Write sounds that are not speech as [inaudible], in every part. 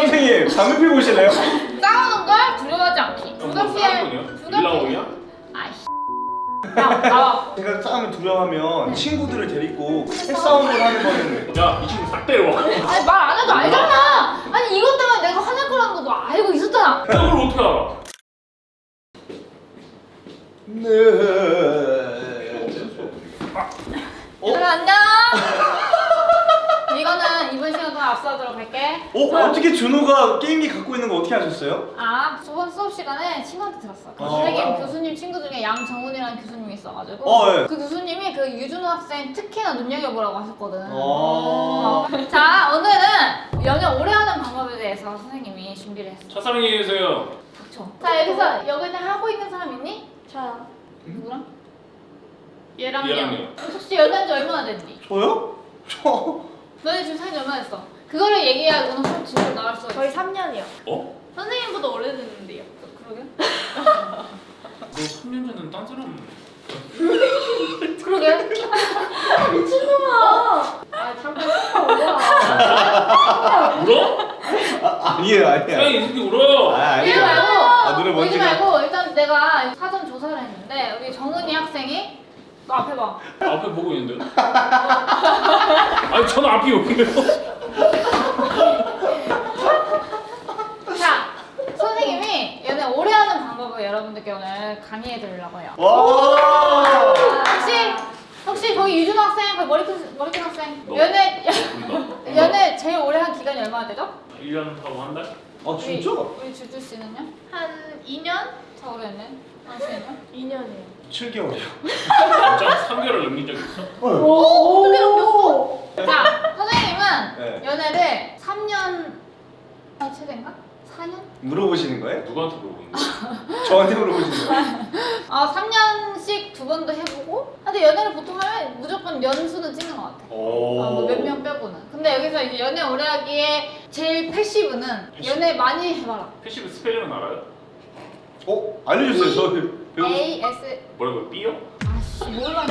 선생님 담배 피고 오실래요? 싸우는 걸 두려워하지 않기. 불가피해. 일라오이야? 아이씨. 야, 나와. 제가 싸움을 두려워하면 친구들을 데리고 패싸움을 하는 거는 야, 이 친구 싹 데려와. 아니 말 안 해도 알잖아. 아니 이것 때문에 내가 화낼 거라는 거 너 알고 있었잖아. 그걸 어떻게 알아? 네. 어? 그래 안녕. 이거는 이번 앞서도록 할게. 어? 어 떻게 준호가 게임기 갖고 있는 거 어떻게 하셨어요? 아 저번 수업 시간에 친구한테 들었어. 그 어. 선생님 교수님 친구 중에 양정훈이라는 교수님이 있어가지고 어, 예. 그 교수님이 그 유준호 학생 특히나 눈여겨보라고 하셨거든. 어. 자 오늘은 연애 오래 하는 방법에 대해서 선생님이 준비를 했어. 첫사랑이 계세요. 닥쳐. 자 여기서 연애 하고 있는 사람 있니? 저요. 누구랑? 얘랑요. 얘랑요. 혹시 연애한 지 얼마나 됐니? 저요? [laughs] 저 너네 지금 사귄 지 얼마나 됐어? 그거를 얘기해야 너는 수업 질문 나갈 수가 있어. 저희 3년이요. 어? 선생님보다 오래됐는데요. 그러게? 너 3년 전엔 딴 사람. [laughs] 그러게? 미친놈아. 아 잠깐 진짜 뭐야. [laughs] 울어? 아, 아니에요 야, 아니에요 이 새끼 울어. 아 울지 아니에요 말고 아, 노래 울지 뭔지 말고 일단 내가 사전 조사를 했는데 우리 정은이 학생이 너 앞에 봐. 앞에 보고 있는데. [laughs] 아니, 저는 앞이 여기요. 자, 선생님이 연애 오래 하는 방법을 여러분들께 오늘 강의해 드리려고 해요. 와 혹시 혹시 거기 유준 학생, 그 머리 큰 머리 큰 학생 너. 연애. 연애 제일 오래 한 기간이 얼마나 되죠? 1년 하고 한 달? 아 진짜? 우리, 우리 주주 씨는요? 한 2년? 더 오래 했네. 당신은요? 2년이요. 7개월이요 진짜 3개월을 넘긴 적 있어? 오, 어떻게 넘겼어? 자, 선생님은 네. 연애를 3년 아, 최대인가? 4년? 물어보시는 거예요? 누구한테 물어보는 거야? [laughs] 저한테 물어보시는 거예요? [laughs] 아, 3년씩 두 번도 해보고. 근데 연애를 보통 하면 무조건 연수는 찍는 것 같아. 오 어, 몇명 빼고는. 근데 여기서 이제 연애 오래 하기에 제일 passive는 passive? 연애 많이 해봐라. passive 스펠링은 알아요? 어? 알려주세요 저 배우 A, S, 뭐라고, 삐요? 아씨, 몰라.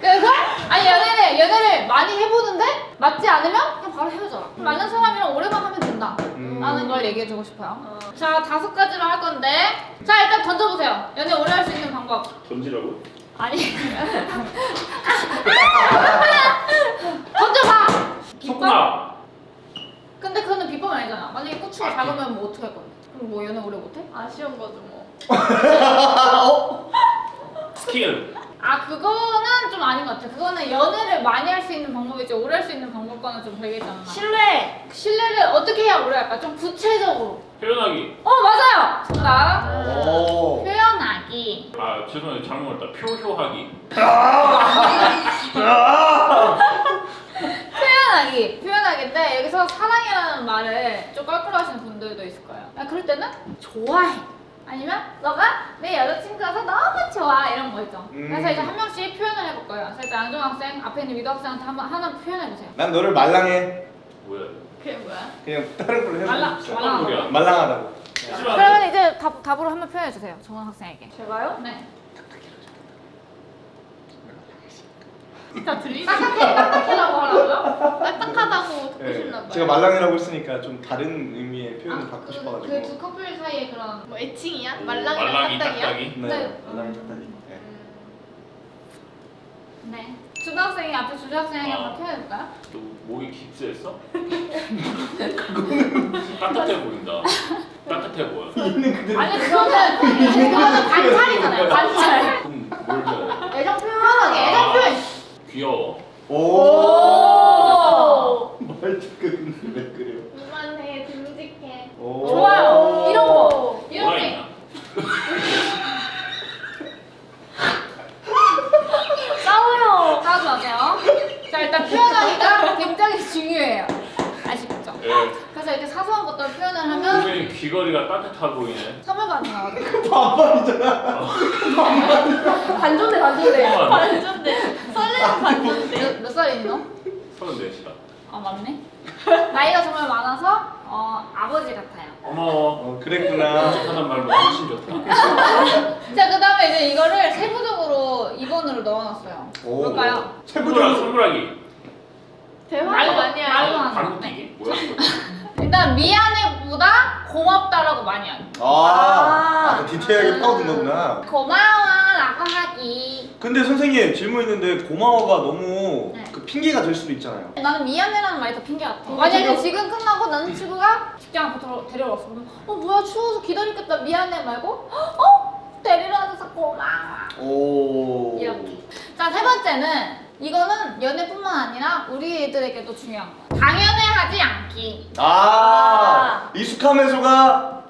그래서, 아니, 연애를, 연애를 많이 해보는데, 맞지 않으면 그냥 바로 헤어져라. 맞는 사람이랑 오래만 하면 된다. 음. 라는 걸 얘기해주고 싶어요. 자, 다섯 가지로 할 건데, 자, 일단 던져보세요. 연애 오래 할 수 있는 방법. 던지라고? 아니. [laughs] 던져봐! 비법? 근데 그거는 비법 아니잖아. 만약에 고추가 작으면 뭐 어떻게 할 건데? 그럼 뭐 연애 오래 못해? 아쉬운 거죠 뭐. [laughs] [laughs] 스킬! 아것 같아. 그거는 연애를 많이 할 수 있는 방법이지 오래 할 수 있는 방법과는 좀 별개잖아. 신뢰. 신뢰를 어떻게 해야 오래 할까? 좀 구체적으로. 표현하기. 어 맞아요. 정답. 오 표현하기. 아, 죄송해요. 잘못 했다. 표효하기. [laughs] 표현하기. 표현하기인데 여기서 사랑이라는 말을 좀 껄끄러워하시는 분들도 있을 거예요. 아, 그럴 때는 좋아해. 아니면 너가 내 여자친구라서 너무 좋아 이런 거 있죠. 음. 그래서 이제 한 명씩 표현을 해볼 거예요. 그래서 일단 안정 학생 앞에 있는 미도 학생한테 한번 하나 표현해 보세요. 난 너를 말랑해 뭐야? 그게 뭐야? 그냥 다른 걸로 말랑 해보세요 말랑. 소리야? 말랑하다고 하지마. 그러면 이제 답, 답으로 한번 표현해 주세요. 정원 학생에게. 제가요? 네. 다 들리지? 딱딱해 딱딱해라고 하라고요? 딱딱하다고 듣고 네, 싶나 봐요. 제가 말랑이라고 했으니까 좀 다른 의미의 표현을 받고 싶어가지고 그 두 커플 사이에 그런 뭐 애칭이야? 음, 말랑이랑 말랑이, 딱딱이야? 딱딱이. 네, 네. 말랑이 딱딱이 네. 음, 네. 주학생이 앞에 주학생에게 아. 한번 표현해 볼까요? 너 목이 깁스했어? [laughs] 따뜻해 보인다. 따뜻해 보여. [laughs] 있는 그대로 아니 그거는 [laughs] 그거는 관찰이잖아요. 관찰. 그럼 뭘 돼? 애정 표현하기. 애정 표현. 귀여워. 오 오. 말투 근데 왜 그래요 이만해 듬직해. 오. 좋아요. 이런 거. 이런 뭐라 게. 했나? 싸워요. 싸우지 마세요. 자 일단 표현하기가 굉장히 중요해요. 아시겠죠? 예. 그래서 이렇게 사소한 것들 표현을 하면 선생님 귀걸이가 따뜻하 보이네. 선물 가능하거든요. 반반이잖아 [laughs] 반존대 반존대. 어, 반존대. 설레는 반존대. 몇, 몇 살이니 너? 서른 넷이다. 아 맞네. [laughs] 나이가 정말 많아서 어, 아버지 같아요. 고마워. 어 그랬구나 하는 말도 훨씬 좋다. [laughs] 자 그 다음에 이제 이거를 세부적으로 2번으로 넣어놨어요. 오. 뭘까요? 세부적으로 선물하기. 대화 말로 많이 말로 하요. 하는 거. 고맙다라고 많이 하기. 아, 아. 아, 디테일하게 파고든 거구나. 고마워 라고 하기. 근데 선생님 질문 있는데 고마워가 너무 네. 그 핑계가 될 수도 있잖아요. 나는 미안해라는 말이 더 핑계 같아. 어, 만약에 지금 끝나고 나는 친구가 직장 앞으로 데려왔어. 어 뭐야 추워서 기다리겠다 미안해 말고 어 데리러 와줘서 고마워. 오. 이렇게. 자, 세 번째는 이거는 연애뿐만 아니라 우리 애들에게도 중요한 거. 당연 해하지 않기. 아, 익숙하면서가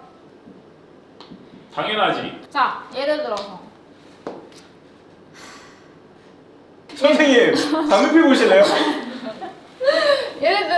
당연하지. 자, 예를 들어서 선생님 [laughs] 담배 피고 오실래요? 예를 들어서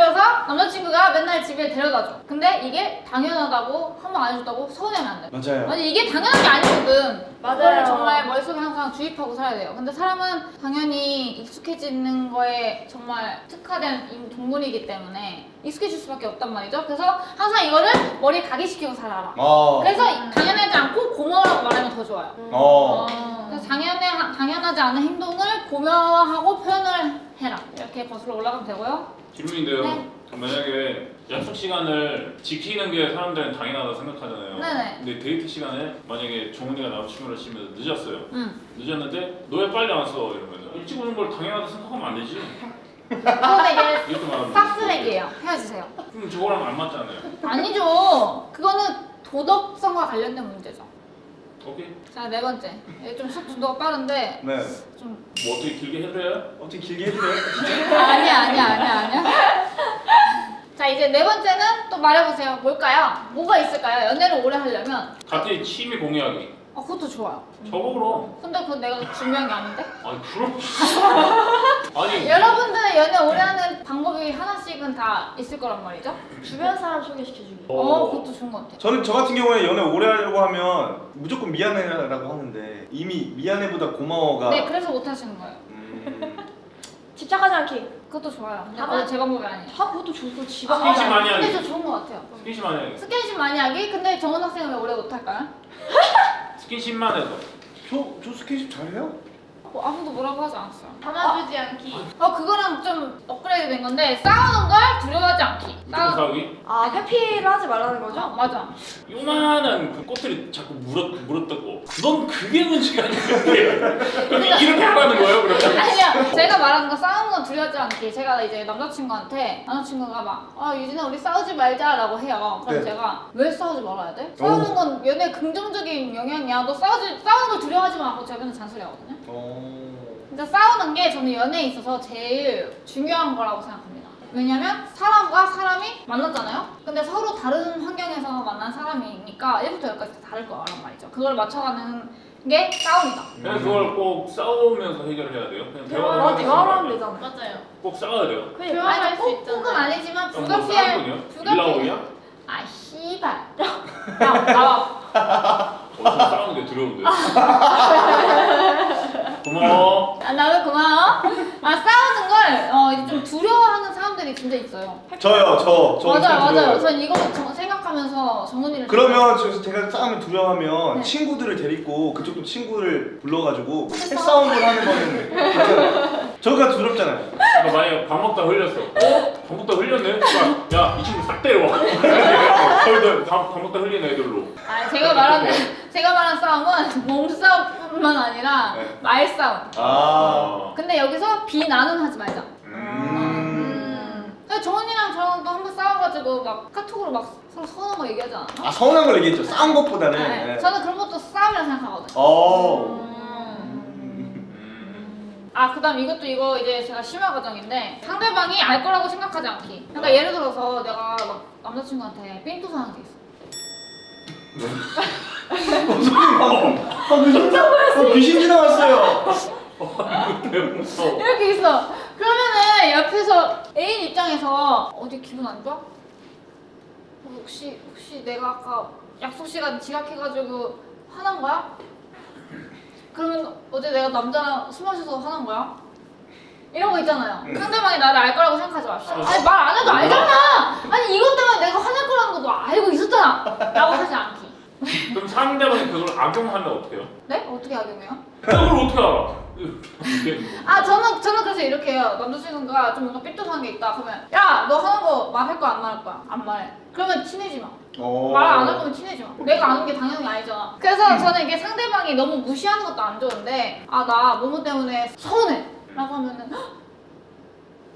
남자친구가 맨날 집에 데려다줘. 근데 이게 당연하다고 한 번 안 해줬다고 서운해하면 안 돼. 맞아요. 아니 이게 당연한 게 아니거든. 맞아요. 정말 머릿속에 항상 주입하고 살아야 돼요. 근데 사람은 당연히 익숙해지는 거에 정말 특화된 인- 동물이기 때문에 익숙해질 수밖에 없단 말이죠. 그래서 항상 이거를 머리에 각인시키고 살아라. 어. 그래서 당연하지 않고 고마워라고 말하면 더 좋아요. 어. 그래서 당연해, 당연하지 않은 행동을 고마워하고 표현을 해라. 이렇게 거슬러 올라가면 되고요. 질문인데요. 네. 만약에 약속 시간을 지키는 게 사람들은 당연하다 생각하잖아요. 네네. 근데 데이트 시간에 만약에 정훈이가 남자친구를 치면서 늦었어요. 응. 늦었는데 너왜 빨리 안 왔어? 이러면서 일찍 오는 걸 당연하다 생각하면 안 되지. 이렇게 말하면 싹스백이에요. 헤어지세요. 그럼 저거랑 안 맞잖아요. 아니죠. 그거는 도덕성과 관련된 문제죠. 오케이. 자, 네 번째. 이게 좀 속도가 빠른데 네. 좀 뭐 어떻게 길게 해드려요? 어떻게 길게 해주세요? [laughs] 아니야, 아니야, 아니야, 아니야. 자, 이제 네 번째는 또 말해보세요. 뭘까요? 뭐가 있을까요? 연애를 오래 하려면 같은 취미 공유하기. 어, 그것도 좋아요. 저거 그럼. 근데 그건 내가 중요한 게 아닌데? 아니 그럼. [laughs] 아니. 여러분들 연애 오래 하는 방법이 하나씩은 다 있을 거란 말이죠? 주변 사람 소개시켜주기. 어, 그것도 좋은 것 같아. 저는 저 같은 경우에 연애 오래 하려고 하면 무조건 미안해라고 하는데 이미 미안해보다 고마워가 네, 그래서 못 하시는 거예요. 음, 집착하지 않기. 그것도 좋아요. 근데 다만- 제 방법이 아니에요. 아 그것도 좋고 지방. 스킨십 많이 근데 하기. 저 좋은 것 같아요. 스킨십 많이 하기. 스킨십 많이 하기? 근데 정원 학생은 왜 오래 못 할까요? [laughs] 스킨십만 해서. 저, 저 스킨십 잘해요? 뭐 아무도 뭐라고 하지 않았어요. 담아두지 않기. 어 그거랑 좀 업그레이드 된 건데 싸우는 걸 두려워하지 않기. 무조건 싸우기. 아 회피를 하지 말라는 어, 거죠? 맞아. 요만한 그 꽃들이 자꾸 물었 물었다고. 넌 그게 문제가. 그럼 [laughs] 이렇게 하라는 거예요, 그러면? 아니야. 제가 말하는 거 싸우는 건 두려워하지 않기. 제가 이제 남자친구한테 남자친구가 막 아 유진아 우리 싸우지 말자라고 해요. 그럼 네. 제가 왜 싸우지 말아야 돼? 싸우는 건 연애 긍정적인 영향이야. 너 싸우지 싸우는 걸 두려워하지 마. 하고 제가 맨날 잔소리하거든요. 어... 진짜 싸우는 게 저는 연애에 있어서 제일 중요한 거라고 생각합니다. 왜냐면 사람과 사람이 만났잖아요? 근데 서로 다른 환경에서 만난 사람이니까 1부터 10까지 다 다를 거란 말이죠. 그걸 맞춰가는 게 싸움이다. 그냥 그걸 꼭 싸우면서 해결을 해야 돼요. 그냥 대화, 대화로 하면. 되잖아. 맞아요. 꼭 싸워야 돼요. 수수 있잖아요. 있잖아. 아니지만 불가피할 거냐? 불가피할? 아 씨발. [laughs] 야 나와. 어좀 싸우는 게 두려운데. [laughs] 고마워. 아, 나도 고마워. 아 싸우는 걸 어, 이제 좀 두려워하는 사람들이 진짜 있어요. 저요 저. 저 맞아요, 맞아요. 두려워요. 전 이거 정- 생각하면서 정훈이를 그러면 저 제가 싸움을 두려워하면 네. 친구들을 데리고 그쪽도 친구를 불러가지고 핵싸움을 하는 거는. 저가 두렵잖아요. 그러니까 만약에 밥 먹다 흘렸어. 어? 밥 먹다 흘렸네? 야, 이 친구 싹 데려와. 저희도 밥, 밥 먹다 흘린 애들로. 아, 제가 말하는 제가 말한 싸움은 몸싸움뿐만 아니라 네. 말싸움. 아. 근데 여기서 비나는 하지 말자. 음. 근데 정훈이랑 저랑 또한번 싸워가지고 막 카톡으로 막 서로 서운한 거 얘기하지 않았나? 아 서운한 걸 얘기했죠. 싸운 것보다는. 네. 네. 저는 그런 것도 싸움이라 생각하거든요. 어. 음. 아 그다음 이것도 이거 이제 제가 심화 과정인데 상대방이 알 거라고 생각하지 않기. 그러니까 예를 들어서 내가 막 남자친구한테 삔또 사는 게 있어. [laughs] 어, 귀신 지나갔어요. 무서워. 이렇게 있어. 옆에서 애인 입장에서 어디 기분 안 좋아? 어, 혹시 혹시 내가 아까 약속 시간 지각해가지고 화난 거야? 그러면 어제 내가 남자랑 술 마셔서 화난 거야? 이런 거 있잖아요. 음. 상대방이 나를 알 거라고 생각하지 맙시다. 어. 아니 말 안 해도 알잖아. 아니 이것 때문에 내가 화낼 거라는 것도 알고 있었잖아. 라고 하지 않기. 그럼 상대방이 그걸 악용하면 어떡해요? 네? 어떻게 악용해요? 그걸 어떻게 알아? 아 저는 저는 그래서 이렇게 해요. 남자친구가 좀 뭔가 삐뚤한 게 있다. 그러면 야 너 하는 거 말할 거야 안 말할 거야? 안 말해. 그러면 친해지 마. 어. 말안 할 거면 친해지 마. 내가 아는 게 당연히 아니잖아. 그래서 저는 이게 상대방이 너무 무시하는 것도 안 좋은데 아 나 뭐뭐 때문에 서운해. 라고 하면은 "헉,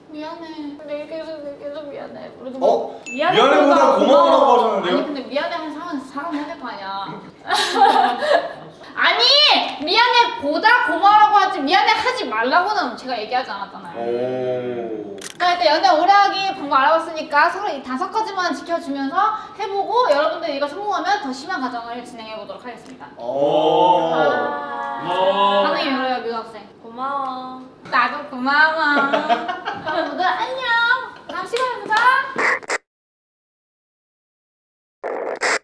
미안해. 내가 계속 계속 미안해. 그래도 뭐 어? 미안해보다 고마워라고 아니 하셨는데요? 근데 미안해 하는 사람은 사람 해야 될 거 아니야. [laughs] 아니 미안해 보다 고마워라고 하지 미안해 하지 말라고는 제가 얘기하지 않았잖아요. 오. 자 일단 연애 오래 하기 방법 알아봤으니까 서로 이 다섯 가지만 지켜주면서 해보고 여러분들 이거 성공하면 더 심한 과정을 진행해 보도록 하겠습니다. 오. 아, 어. 반응이 별로요 묘학생. 고마워. 나도 고마워. [laughs] 그럼 모두 안녕.